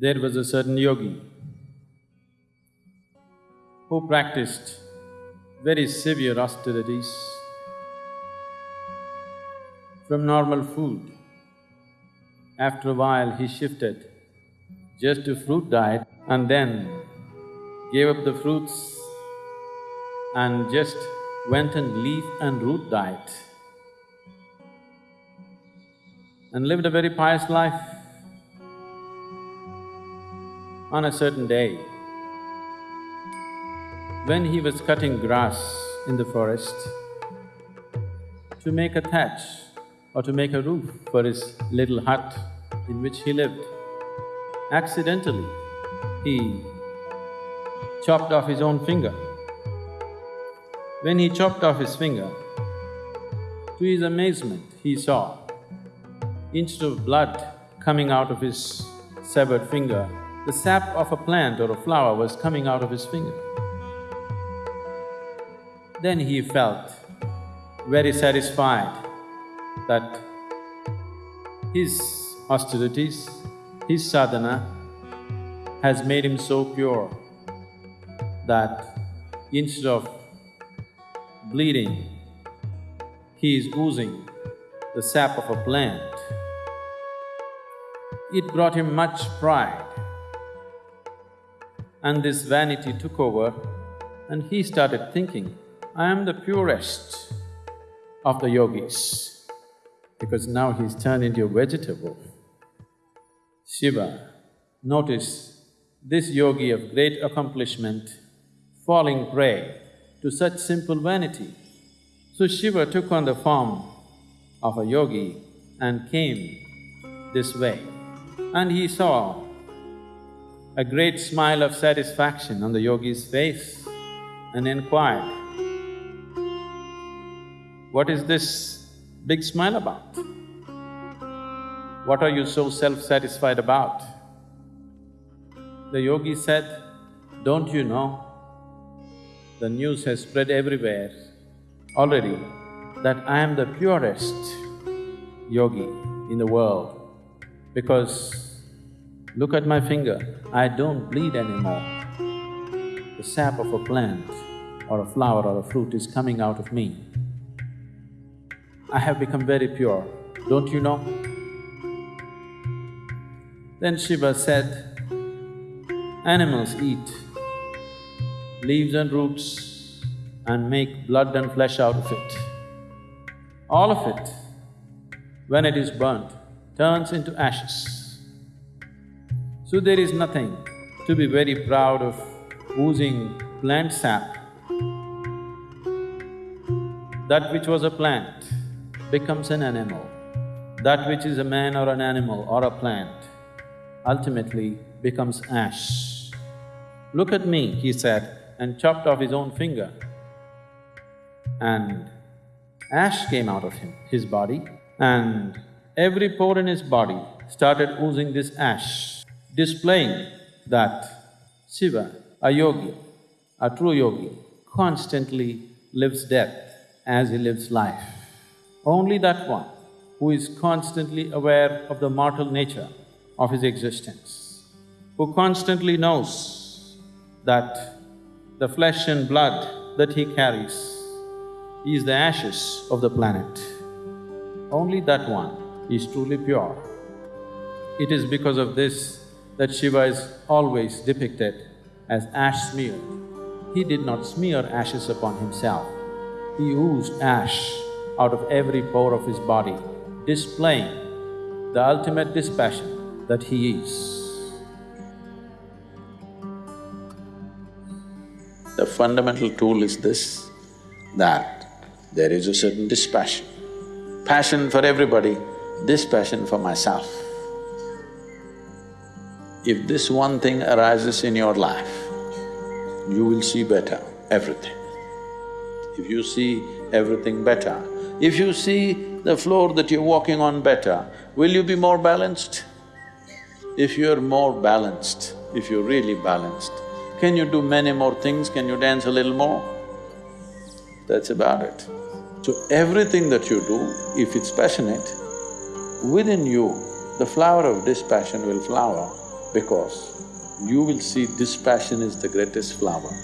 There was a certain yogi who practiced very severe austerities from normal food. After a while, he shifted just to fruit diet and then gave up the fruits and just went on leaf and root diet and lived a very pious life. On a certain day, when he was cutting grass in the forest to make a thatch or to make a roof for his little hut in which he lived, accidentally he chopped off his own finger. When he chopped off his finger, to his amazement, he saw instead of blood coming out of his severed finger, the sap of a plant or a flower was coming out of his finger. Then he felt very satisfied that his austerities, his sadhana has made him so pure that instead of bleeding, he is oozing the sap of a plant. It brought him much pride. And this vanity took over and he started thinking, I am the purest of the yogis, because now he's turned into a vegetable. Shiva notice this yogi of great accomplishment falling prey to such simple vanity. So Shiva took on the form of a yogi and came this way. And he saw a great smile of satisfaction on the yogi's face and inquired, What is this big smile about? What are you so self-satisfied about? The yogi said, Don't you know, the news has spread everywhere already that I am the purest yogi in the world because look at my finger, I don't bleed anymore. The sap of a plant or a flower or a fruit is coming out of me. I have become very pure, don't you know? Then Shiva said, animals eat leaves and roots and make blood and flesh out of it. All of it, when it is burnt, turns into ashes. So there is nothing to be very proud of oozing plant sap. That which was a plant becomes an animal. That which is a man or an animal or a plant ultimately becomes ash. Look at me, he said, and chopped off his own finger. And ash came out of him, his body, and every pore in his body started oozing this ash, displaying that Shiva, a yogi, a true yogi, constantly lives death as he lives life. Only that one who is constantly aware of the mortal nature of his existence, who constantly knows that the flesh and blood that he carries is the ashes of the planet. Only that one is truly pure. It is because of this that Shiva is always depicted as ash smeared. He did not smear ashes upon himself. He oozed ash out of every pore of his body, displaying the ultimate dispassion that he is. The fundamental tool is this, that there is a certain dispassion. Passion for everybody, dispassion for myself. If this one thing arises in your life, you will see better everything. If you see everything better, if you see the floor that you're walking on better, will you be more balanced? If you're more balanced, if you're really balanced, can you do many more things? Can you dance a little more? That's about it. So everything that you do, if it's passionate, within you, the flower of dispassion will flower because you will see dispassion is the greatest flower.